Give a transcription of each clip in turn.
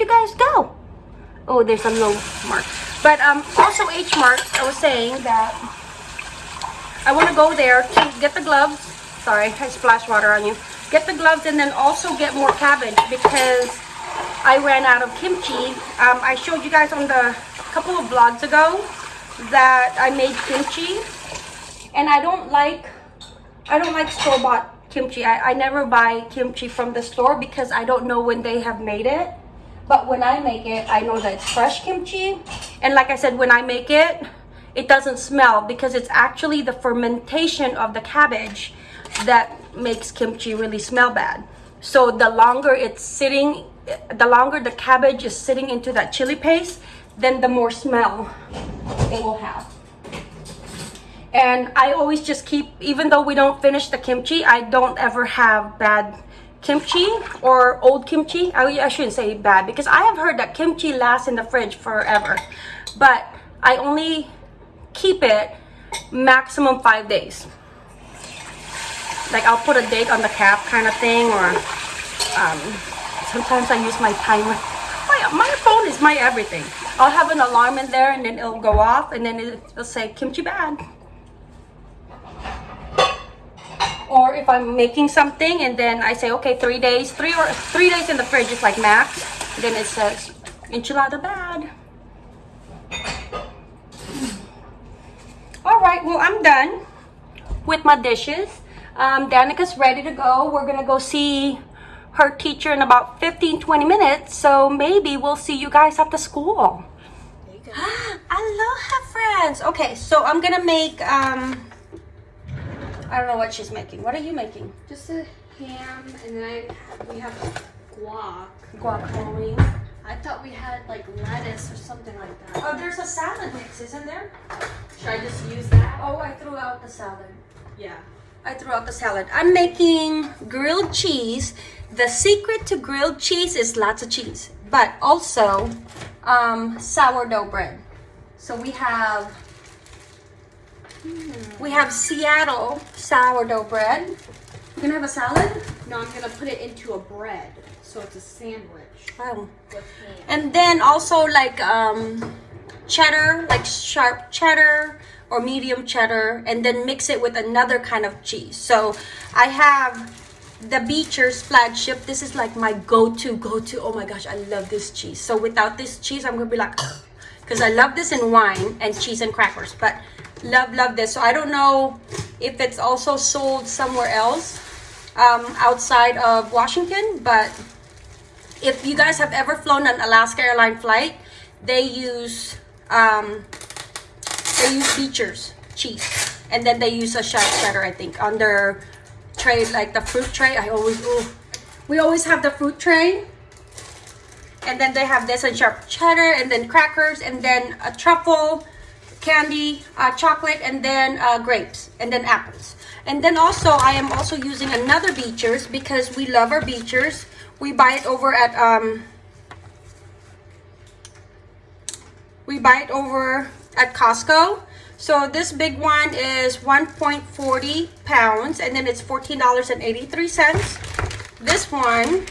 you guys go? Oh, there's a low mark. But um, also H Mart, I was saying that I want to go there to get the gloves. Sorry, I splashed water on you. Get the gloves and then also get more cabbage because I ran out of kimchi. Um, I showed you guys on the couple of vlogs ago that I made kimchi and I don't like I don't like store-bought kimchi. I, I never buy kimchi from the store because I don't know when they have made it. But when I make it, I know that it's fresh kimchi. And like I said, when I make it, it doesn't smell because it's actually the fermentation of the cabbage that makes kimchi really smell bad. So the longer it's sitting, the longer the cabbage is sitting into that chili paste, then the more smell it will have. And I always just keep, even though we don't finish the kimchi, I don't ever have bad kimchi or old kimchi. I, I shouldn't say bad because I have heard that kimchi lasts in the fridge forever. But I only keep it maximum five days. Like I'll put a date on the cap kind of thing or um, sometimes I use my timer. My, my phone is my everything. I'll have an alarm in there and then it'll go off and then it'll say kimchi bad. Or if I'm making something and then I say, okay, three days, three or three days in the fridge is like max. Then it says enchilada bad. All right, well, I'm done with my dishes. Um, Danica's ready to go. We're gonna go see her teacher in about 15, 20 minutes. So maybe we'll see you guys at the school. Aloha, friends. Okay, so I'm gonna make, um, I don't know what she's making. What are you making? Just a ham, and then I, we have guac. Guacamole. I thought we had like lettuce or something like that. Oh, there's a salad mix, isn't there? Should I just use that? Oh, I threw out the salad. Yeah. I threw out the salad. I'm making grilled cheese. The secret to grilled cheese is lots of cheese, but also um, sourdough bread. So we have we have Seattle sourdough bread. You gonna have a salad? No, I'm gonna put it into a bread, so it's a sandwich Oh. And then also like um, cheddar, like sharp cheddar or medium cheddar, and then mix it with another kind of cheese. So I have the Beecher's flagship. This is like my go-to, go-to. Oh my gosh, I love this cheese. So without this cheese, I'm gonna be like, because I love this in wine and cheese and crackers. But love, love this. So I don't know if it's also sold somewhere else um, outside of Washington, but if you guys have ever flown an Alaska airline flight, they use um, they use Beecher's cheese, and then they use a sharp cheddar, I think, on their tray, like the fruit tray. I always, oh, we always have the fruit tray, and then they have this and sharp cheddar, and then crackers, and then a truffle candy, uh, chocolate, and then uh, grapes, and then apples. And then also, I am also using another Beecher's because we love our Beecher's. We buy it over at um, we buy it over at Costco. So this big one is 1.40 pounds and then it's $14.83. This one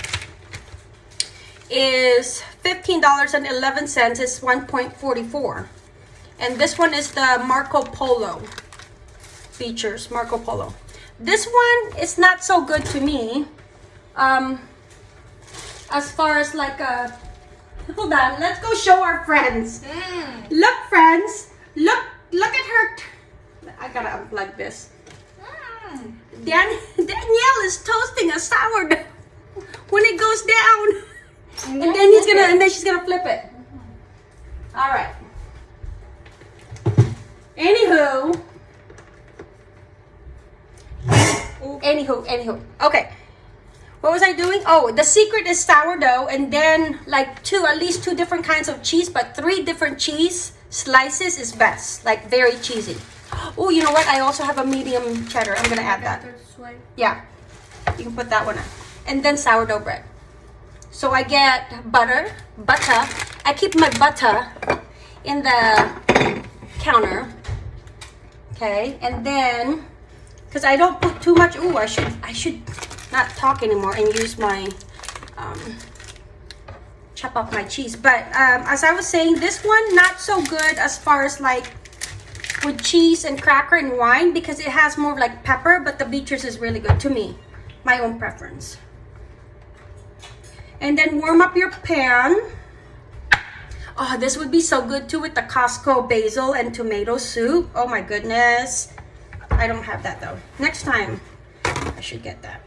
is $15.11. It's 1.44. And this one is the Marco Polo Beecher's, Marco Polo. This one is not so good to me. Um, as far as like a hold on let's go show our friends. Look friends look look at her i gotta unplug this. Dan danielle is toasting a sourdough when it goes down. And then he's gonna and then she's gonna flip it. All right anywho anywho anywho okay what was I doing? Oh, the secret is sourdough and then like two, at least two different kinds of cheese, but three different cheese slices is best. Like very cheesy. Oh, you know what? I also have a medium cheddar. I'm gonna add that. Yeah, you can put that one on. And then sourdough bread. So I get butter, butter. I keep my butter in the counter. Okay, and then because I don't put too much. Ooh, I should I should not talk anymore and use my um, chop up my cheese. But um, as I was saying, this one not so good as far as like with cheese and cracker and wine because it has more like pepper, but the Beecher's is really good to me. My own preference. And then warm up your pan. Oh, this would be so good too with the Costco basil and tomato soup. Oh my goodness. I don't have that though. Next time, I should get that.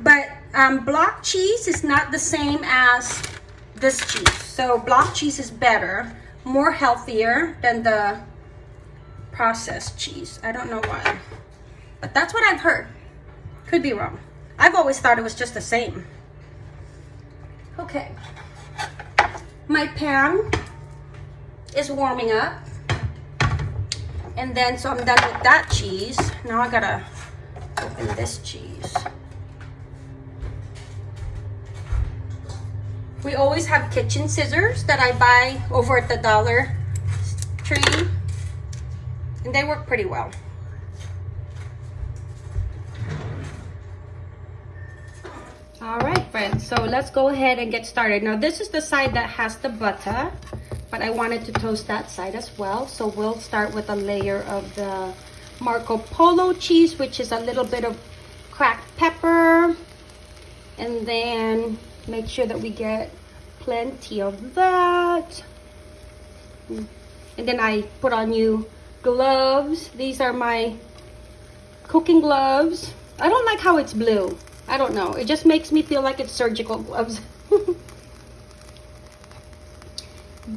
But um, block cheese is not the same as this cheese. So block cheese is better, more healthier than the processed cheese. I don't know why. But that's what I've heard. Could be wrong. I've always thought it was just the same. Okay. My pan is warming up. And then, so I'm done with that cheese. Now I gotta open this cheese. We always have kitchen scissors that I buy over at the Dollar Tree. And they work pretty well. All right, so let's go ahead and get started. Now, this is the side that has the butter, but I wanted to toast that side as well. So we'll start with a layer of the Marco Polo cheese, which is a little bit of cracked pepper. And then make sure that we get plenty of that. And then I put on new gloves. These are my cooking gloves. I don't like how it's blue. I don't know. It just makes me feel like it's surgical gloves.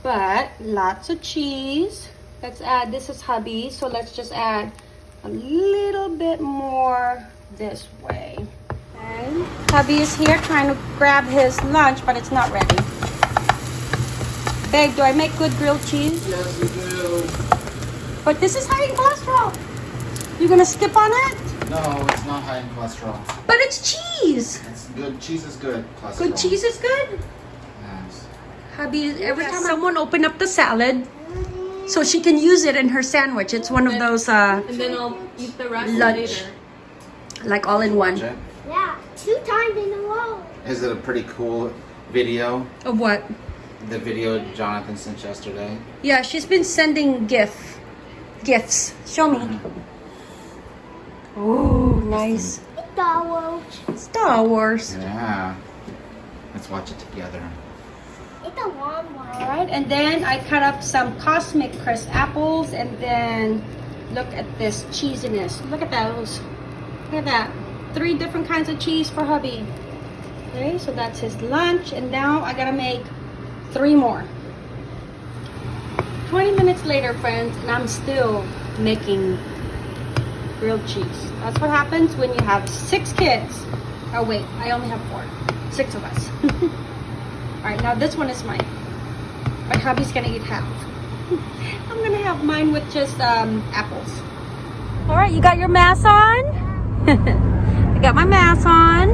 but lots of cheese. Let's add, this is hubby, so let's just add a little bit more this way. Okay. Hubby is here trying to grab his lunch, but it's not ready. Babe, do I make good grilled cheese? Yes, you do. But this is high in cholesterol. You're gonna skip on it? No, it's not high in cholesterol. But it's cheese. It's good. Cheese is good. Cholesterol. Good cheese is good. Yes. Hubby, every time someone open up the salad, so she can use it in her sandwich. It's one of those, uh, And then I'll eat the rest Lunch. later. like all in one. Jen, Yeah, two times in a row. Is it a pretty cool video? Of what? The video Jonathan sent yesterday. Yeah, she's been sending gif, gifts. Show me. Oh, nice. Star Wars. Star Wars. Yeah. Let's watch it together. It's a warm one. All right, and then I cut up some Cosmic Crisp apples, and then look at this cheesiness. Look at those. Look at that. Three different kinds of cheese for hubby. Okay, so that's his lunch, and now I gotta make three more. 20 minutes later, friends, and I'm still making grilled cheese. That's what happens when you have six kids. Oh wait, I only have four. Six of us. All right, now this one is mine. My hubby's gonna eat half. I'm gonna have mine with just um, apples. All right, you got your mask on? I got my mask on.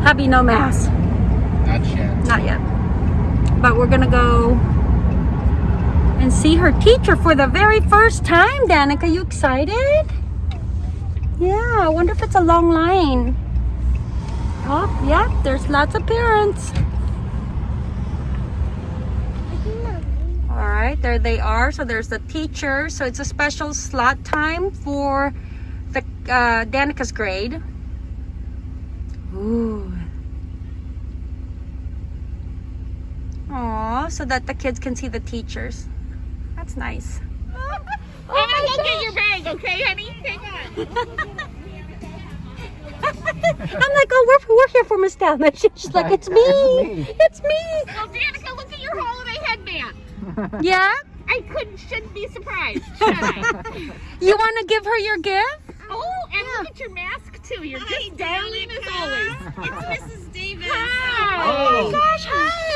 Hubby, no mask. Not yet. Not yet. But we're gonna go and see her teacher for the very first time, Danica. You excited? Yeah, I wonder if it's a long line. Oh, yeah, there's lots of parents. All right, there they are. So there's the teacher. So it's a special slot time for the uh, Danica's grade. Ooh. Aw, so that the kids can see the teachers. That's nice. I'm gonna go get your bag, okay, honey? Hang on. I'm like, oh, we're, we're here for Miss Dalma. She's like, it's me. It's me. Well, Danica, look at your holiday headband. Yeah? I couldn't, shouldn't be surprised, should I? You want to give her your gift? Oh, and look at your mask too. You're just darling as always. It's Mrs. Davis. Hi. Oh my gosh, hi.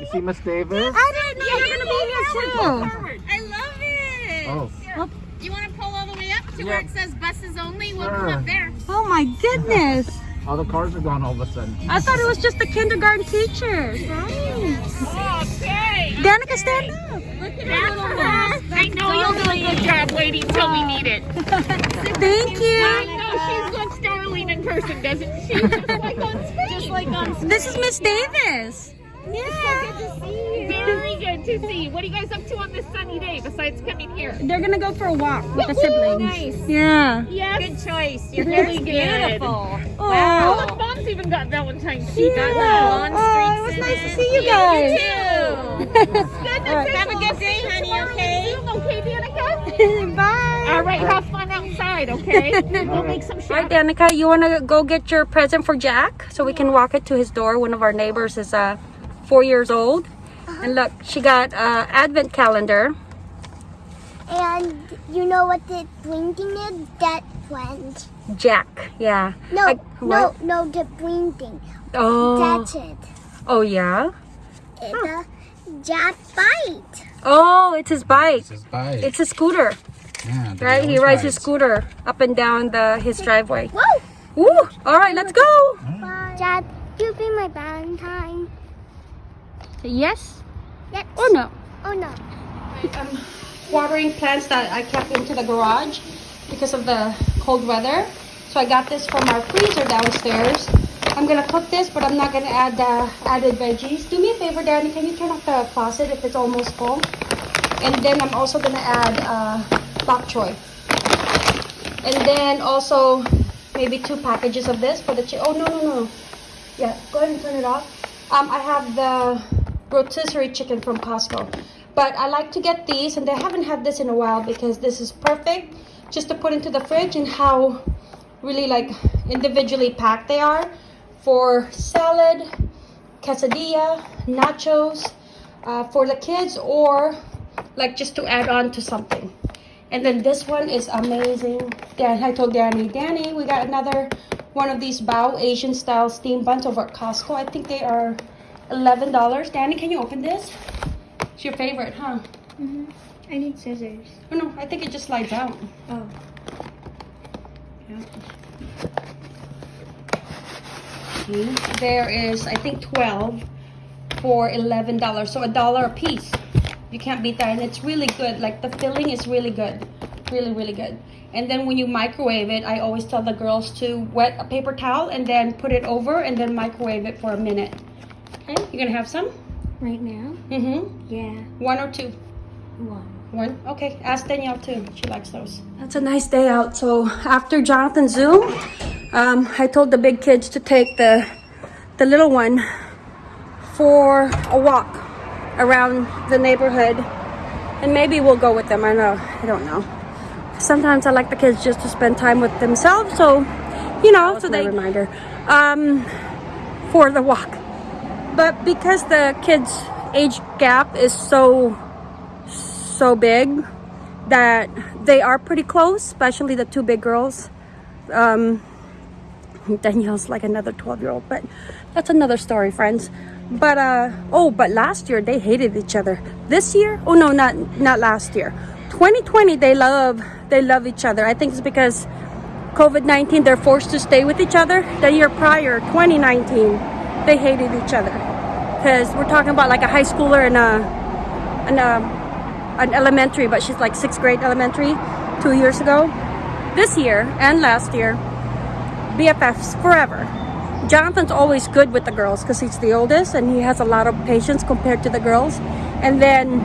You see Miss Davis? I didn't know you were going to be here too. Forward. I love it. Oh. Do you want to pull all the way up to where it says buses only? We'll Sure. come up there. Oh my goodness. All the cars are gone all of a sudden. I thought it was just the kindergarten teachers. Okay. Danica, stand up. That's for her. I know you'll do a good job waiting till we need it. Thank you. I know she's looks darling in person, doesn't she? Just like on screen. Just like on screen. This is Miss Davis. Yeah, very good to see. What are you guys up to on this sunny day besides coming here? They're gonna go for a walk with the siblings. Nice. Yeah. Yes. Good choice. Your Really hair's good. beautiful. Oh, Oh, look, mom's even got Valentine's. She got Yeah. blonde Oh, it was nice in to see you guys. Goodness, Have a good day, honey, okay? Okay, Danica? Bye. All right, have fun outside, okay? We'll make some All right. Danica, you want to go get your present for Jack so we can walk it to his door? One of our neighbors is uh, four years old. And look, she got uh, advent calendar. And you know what the blinking is? That friend. Jack, yeah. No, Like, no, what? no, the blinking. Oh, That's it. oh yeah. It's a Jack bite. Oh, it's his bike. This is bike. It's a scooter, yeah, right? He always rides his scooter up and down the his driveway. Whoa! Woo! All right, let's go. Bye. Dad, you be my Valentine. Yes Yes. or no? Oh no. um, watering plants that I kept into the garage because of the cold weather. So I got this from our freezer downstairs. I'm gonna cook this, but I'm not gonna add the added veggies. Do me a favor, Danny. Can you turn off the faucet if it's almost full? And then I'm also gonna add uh, bok choy. And then also maybe two packages of this for the chi- Oh no no no! Yeah, go ahead and turn it off. Um, I have the rotisserie chicken from Costco. But I like to get these, and I haven't had this in a while because this is perfect just to put into the fridge and how really like individually packed they are for salad, quesadilla, nachos, uh, for the kids, or like just to add on to something. And then this one is amazing. Dan, I told Danny, Danny, we got another one of these Bao Asian style steam buns over at Costco. I think they are $11. Danny, can you open this? It's your favorite, huh? Mhm. I need scissors. Oh no, I think it just slides out. Oh. Yeah. See, there is, I think, 12 for $11. So a dollar a piece. You can't beat that. And it's really good. Like the filling is really good. Really, really good. And then when you microwave it, I always tell the girls to wet a paper towel and then put it over and then microwave it for a minute. Okay, you gonna have some? Right now? Mm-hmm. Yeah. One or two? One. One? Okay, ask Danielle too. She likes those. That's a nice day out. So after Jonathan's Zoom, um, I told the big kids to take the the little one for a walk around the neighborhood, and maybe we'll go with them. I know. I don't know. Sometimes I like the kids just to spend time with themselves. So, you know, so they reminder um, for the walk. But because the kids' age gap is so so big that they are pretty close, especially the two big girls. Um, Danielle's like another 12 year old, but that's another story, friends. But uh oh, but last year they hated each other. This year, oh no, not not last year. 2020 they love they love each other. I think it's because COVID-19 they're forced to stay with each other. The year prior, 2019, they hated each other. Cuz we're talking about like a high schooler and a and a an elementary, but she's like sixth grade elementary two years ago. This year and last year, BFFs forever. Jonathan's always good with the girls because he's the oldest and he has a lot of patience compared to the girls. And then,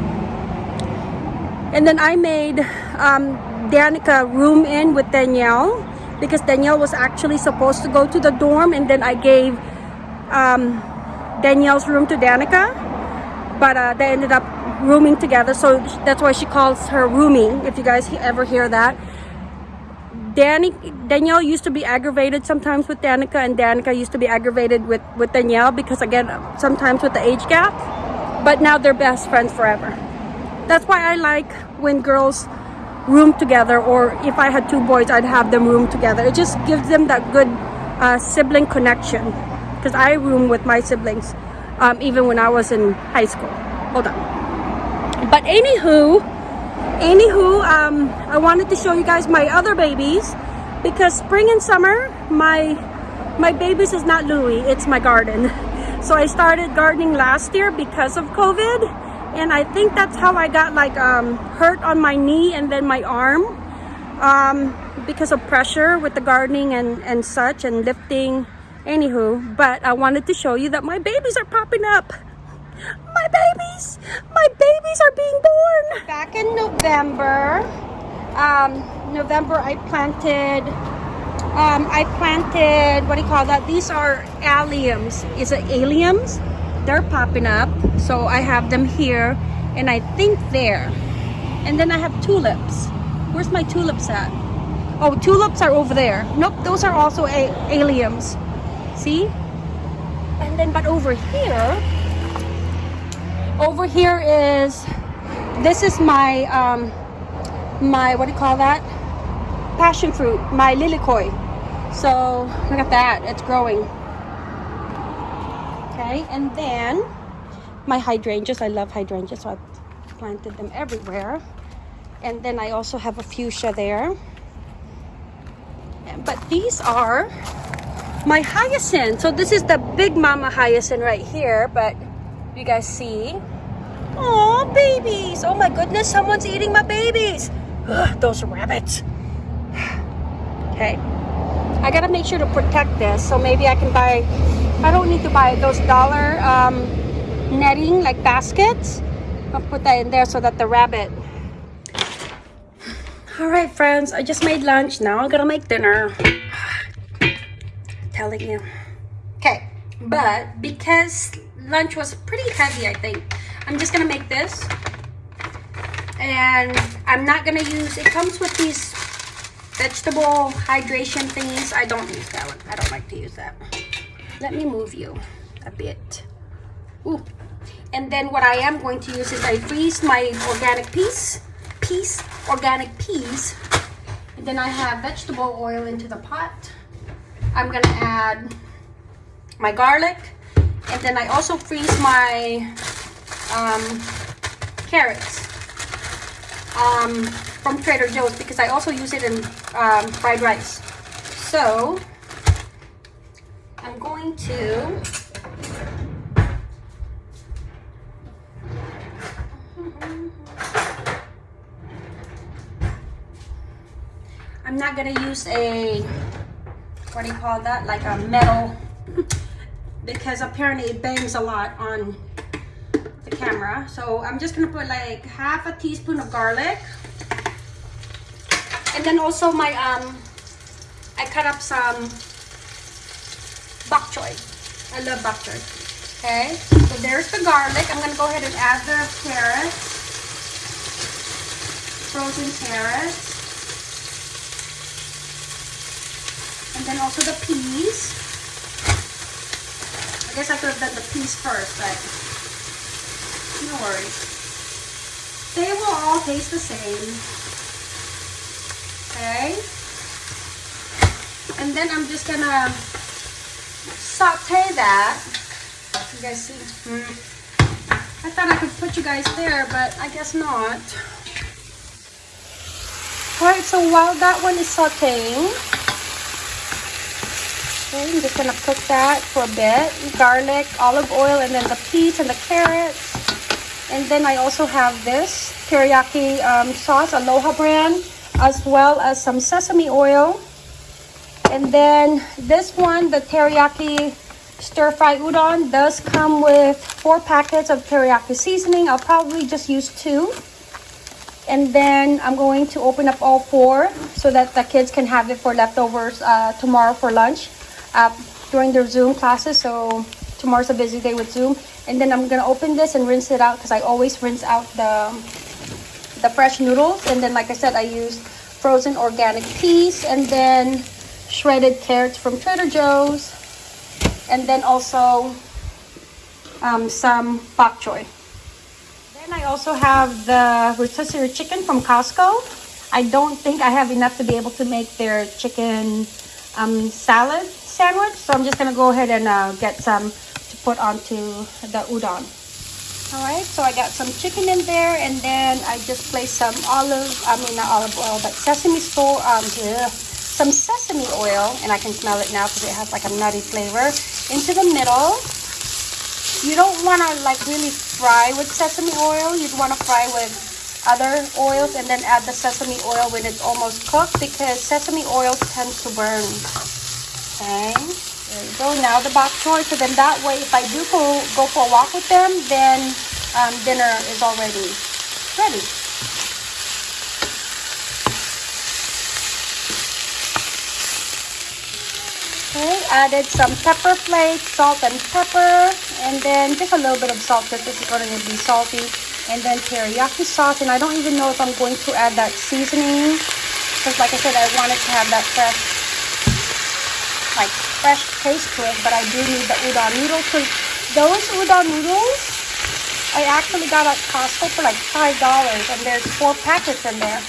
and then I made um, Danica room in with Danielle because Danielle was actually supposed to go to the dorm, and then I gave um, Danielle's room to Danica, but uh, they ended up rooming together. So that's why she calls her roomie. If you guys ever hear that. Danny, Danielle used to be aggravated sometimes with Danica, and Danica used to be aggravated with, with Danielle because, again, sometimes with the age gap. But now they're best friends forever. That's why I like when girls room together, or if I had two boys, I'd have them room together. It just gives them that good uh, sibling connection. Because I room with my siblings, um, even when I was in high school. Hold on. But anywho, anywho um i wanted to show you guys my other babies because spring and summer my my babies is not louis it's my garden so i started gardening last year because of covid and i think that's how i got like um hurt on my knee and then my arm um, because of pressure with the gardening and, and such and lifting. Anywho, but I wanted to show you that my babies are popping up. My babies! My babies are being born! Back in November, um, November I planted, um, I planted, what do you call that? These are alliums. Is it alliums? They're popping up. So I have them here and I think there. And then I have tulips. Where's my tulips at? Oh, tulips are over there. Nope, those are also a alliums. See? And then, but over here, over here is, this is my, um, my, what do you call that? Passion fruit, my lilikoi. So, look at that, it's growing. Okay, and then, my hydrangeas, I love hydrangeas, so I planted them everywhere. And then I also have a fuchsia there. But these are my hyacinth. So this is the big mama hyacinth right here, but you guys see? Oh, babies! Oh my goodness, someone's eating my babies. Ugh, those rabbits. Okay. I gotta make sure to protect this, so maybe I can buy, I don't need to buy those dollar um, netting, like baskets. I'll put that in there so that the rabbit. All right, friends, I just made lunch. Now I'm gonna make dinner. Telling you. Okay, but because lunch was pretty heavy, I think, I'm just gonna make this. And I'm not gonna use, it comes with these vegetable hydration thingies. I don't use that one. I don't like to use that. Let me move you a bit. Ooh. And then what I am going to use is I freeze my organic peas, peas, organic peas. And then I have vegetable oil into the pot. I'm gonna add my garlic. And then I also freeze my um, carrots um, from Trader Joe's because I also use it in um, fried rice. So I'm going to I'm not gonna use a what do you call that? Like a metal because apparently it bangs a lot on the camera. So I'm just gonna put like half a teaspoon of garlic. And then also my um I cut up some bok choy. I love bok choy. Okay so there's the garlic. I'm gonna go ahead and add the carrots frozen carrots then also the peas I guess I could have done the peas first but no worries. They will all taste the same. Okay. And then I'm just gonna saute that. You guys see? Hmm. I thought I could put you guys there, but I guess not. Alright, so while that one is sauteing, okay, I'm just gonna cook that for a bit. Garlic, olive oil, and then the peas and the carrots. And then I also have this teriyaki um, sauce, Aloha brand, as well as some sesame oil. And then this one, the teriyaki stir fry udon, does come with four packets of teriyaki seasoning. I'll probably just use two. And then I'm going to open up all four so that the kids can have it for leftovers uh, tomorrow for lunch uh, during their Zoom classes. So tomorrow's a busy day with Zoom. And then I'm gonna open this and rinse it out because I always rinse out the the fresh noodles. And then, like I said, I use frozen organic peas and then shredded carrots from Trader Joe's, and then also um, some bok choy. Then I also have the rotisserie chicken from Costco. I don't think I have enough to be able to make their chicken um, salad sandwich, so I'm just gonna go ahead and uh, get some to put onto the udon. All right, so I got some chicken in there, and then I just placed some olive, I mean not olive oil, but sesame store, um, yeah, some sesame oil, and I can smell it now because it has like a nutty flavor, into the middle. You don't want to like really fry with sesame oil. You'd want to fry with other oils and then add the sesame oil when it's almost cooked because sesame oil tends to burn. Okay, there you go. Now the bok choy. So then that way, if I do go, go for a walk with them, then um, dinner is already ready. Okay, added some pepper flakes, salt and pepper, and then just a little bit of salt because this is going to be salty. And then teriyaki sauce, and I don't even know if I'm going to add that seasoning because like I said, I wanted to have that fresh, like fresh taste to it, but I do need the udon noodles. So those udon noodles, I actually got at Costco for like $5 and there's four packets in there.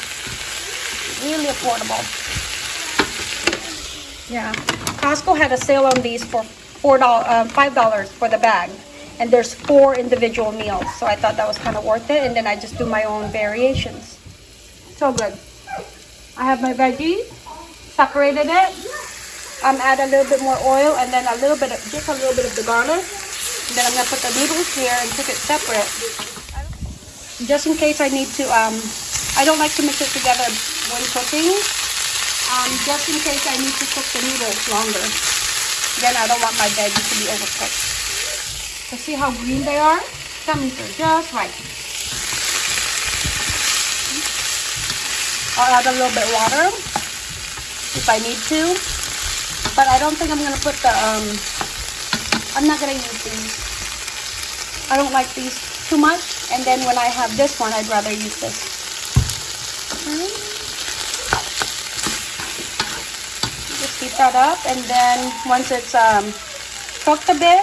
Really affordable. Yeah, Costco had a sale on these for four dollars, um, five dollars for the bag, and there's four individual meals. So I thought that was kind of worth it, and then I just do my own variations. So good. I have my veggies, separated it. I'm um, add a little bit more oil, and then a little bit of just a little bit of the garlic. And then I'm gonna put the noodles here and cook it separate, just in case I need to. Um, I don't like to mix it together when cooking um, just in case I need to cook the noodles longer. Then I don't want my veggies to be overcooked. So see how green they are? That means they're just right. I'll add a little bit water if I need to. But I don't think I'm gonna put the um I'm not gonna use these. I don't like these too much. And then when I have this one, I'd rather use this. Just heat that up, and then once it's um, cooked a bit,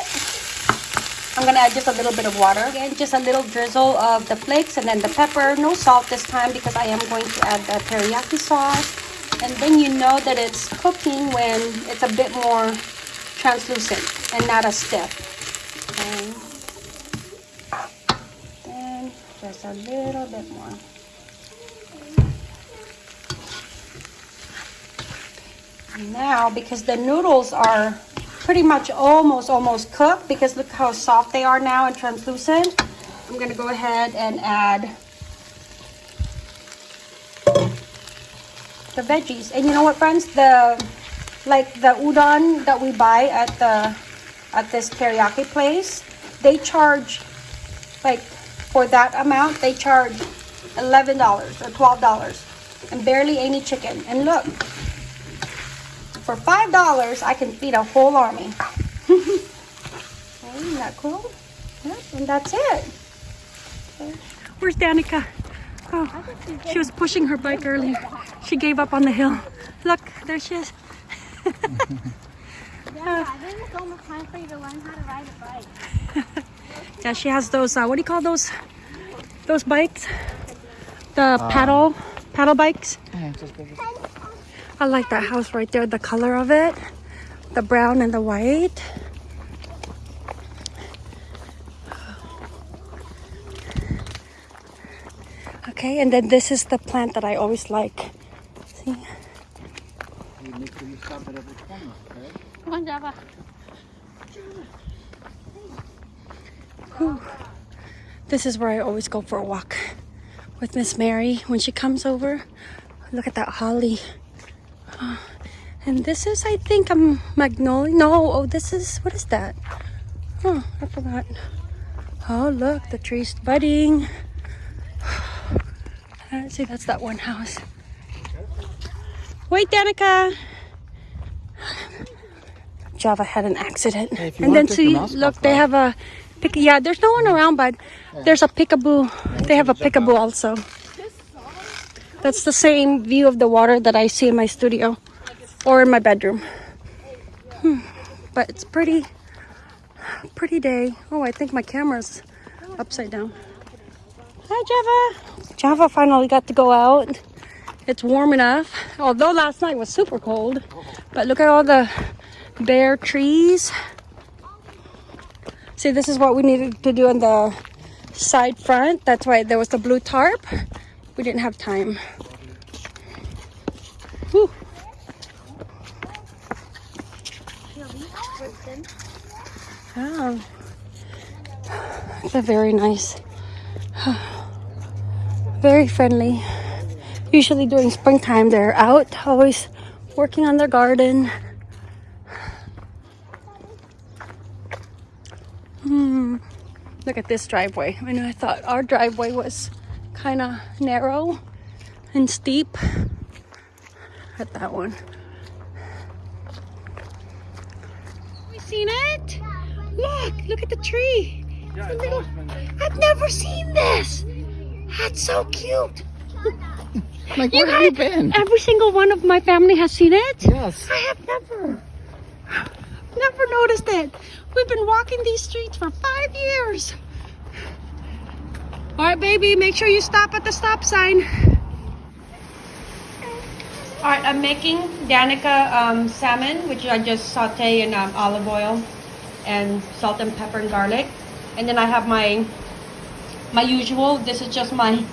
I'm gonna add just a little bit of water. Again, just a little drizzle of the flakes and then the pepper. No salt this time because I am going to add the teriyaki sauce. And then you know that it's cooking when it's a bit more translucent and not as stiff. Okay. Then just a little bit more. Now, because the noodles are pretty much almost, almost cooked, because look how soft they are now and translucent, I'm gonna go ahead and add the veggies. And you know what, friends? The, like the udon that we buy at the, at this teriyaki place, they charge, like, for that amount, they charge $11 or $12 and barely any chicken. And look, for five dollars, I can feed a whole army. isn't that cool? Yep, and that's it. Where's Danica? Oh, she was pushing her bike earlier. She gave up on the hill. Look, there she is. Yeah, I didn't so much time for you to learn how to ride a bike. Yeah, she has those. Uh, what do you call those? Those bikes? The paddle, paddle bikes. I like that house right there. The color of it, the brown and the white. Okay, and then this is the plant that I always like. See? You make sure you stop at every corner, okay? Come on, Java. This is where I always go for a walk with Miss Mary when she comes over. Look at that holly. Oh, And this is, I think, a magnolia. No, oh, this is, what is that? Oh, I forgot. Oh, look, the tree's budding. Uh, see, that's that one house. Wait, Danica. Java had an accident. if you and then see, your look, they have a pick. Yeah, there's no one around, but there's a peekaboo. They have a peekaboo also. That's the same view of the water that I see in my studio or in my bedroom. Hmm. But it's pretty, pretty day. Oh, I think my camera's upside down. Hi, Java. Java finally got to go out. It's warm enough, although last night was super cold. But look at all the bare trees. See, this is what we needed to do on the side front. That's why there was the blue tarp. We didn't have time. Whew. Oh. They're very nice. Very friendly. Usually during springtime, they're out, always working on their garden. Hmm. Look at this driveway. I know I thought our driveway was kind of narrow and steep. At that one. We seen it? Look, look at the tree. Little- I've never seen this. That's so cute. Like, where have you been? Every single one of my family has seen it. Yes. I have never, never noticed it. We've been walking these streets for five years. All right, baby, make sure you stop at the stop sign. All right, I'm making Danica um, salmon, which I just saute in um, olive oil and salt and pepper and garlic. And then I have my my usual. This is just my.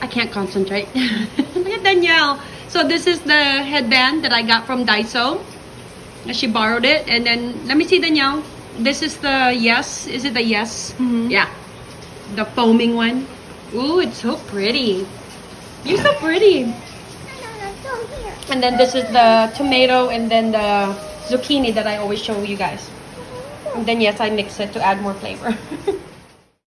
I can't concentrate. Look at Danielle. So this is the headband that I got from Daiso. She borrowed it, and then let me see Danielle. This is the yes. Is it the yes? Mm-hmm. Yeah, the foaming one. Ooh, it's so pretty. You're so pretty. And then this is the tomato and then the zucchini that I always show you guys. And then yes, I mix it to add more flavor.